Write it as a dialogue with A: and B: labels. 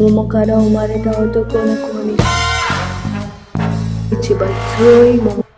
A: 桃から生まれた男の子に一番強い桃